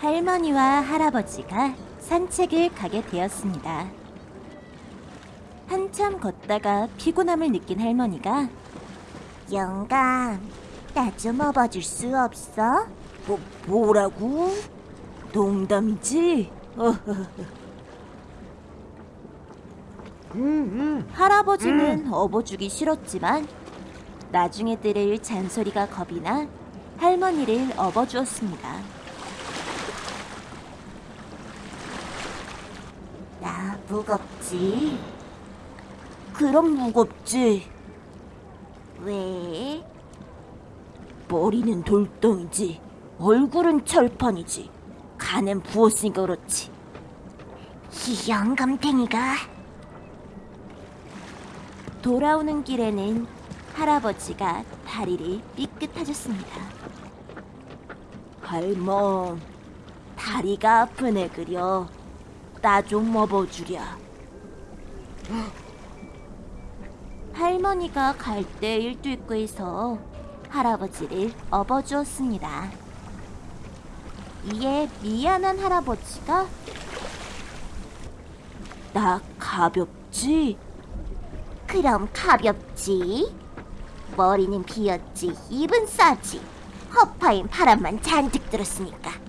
할머니와 할아버지가 산책을 가게 되었습니다. 한참 걷다가 피곤함을 느낀 할머니가 영감, 나 좀 업어줄 수 없어? 뭐, 뭐라고? 농담이지? 할아버지는 업어주기 싫었지만 나중에 들을 잔소리가 겁이 나 할머니를 업어주었습니다. 나 무겁지? 그럼 무겁지. 왜? 머리는 돌덩이지, 얼굴은 철판이지, 간은 부었으니까 그렇지. 이 영감탱이가. 돌아오는 길에는 할아버지가 다리를 삐끗하셨습니다. 할멈, 다리가 아프네 그려. 나 좀 업어주랴. 할머니가 갈대 일두입구에서 할아버지를 업어주었습니다. 이에 미안한 할아버지가 나 가볍지? 그럼 가볍지. 머리는 비었지, 입은 싸지. 허파인 바람만 잔뜩 들었으니까.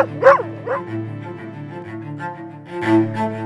Thank you.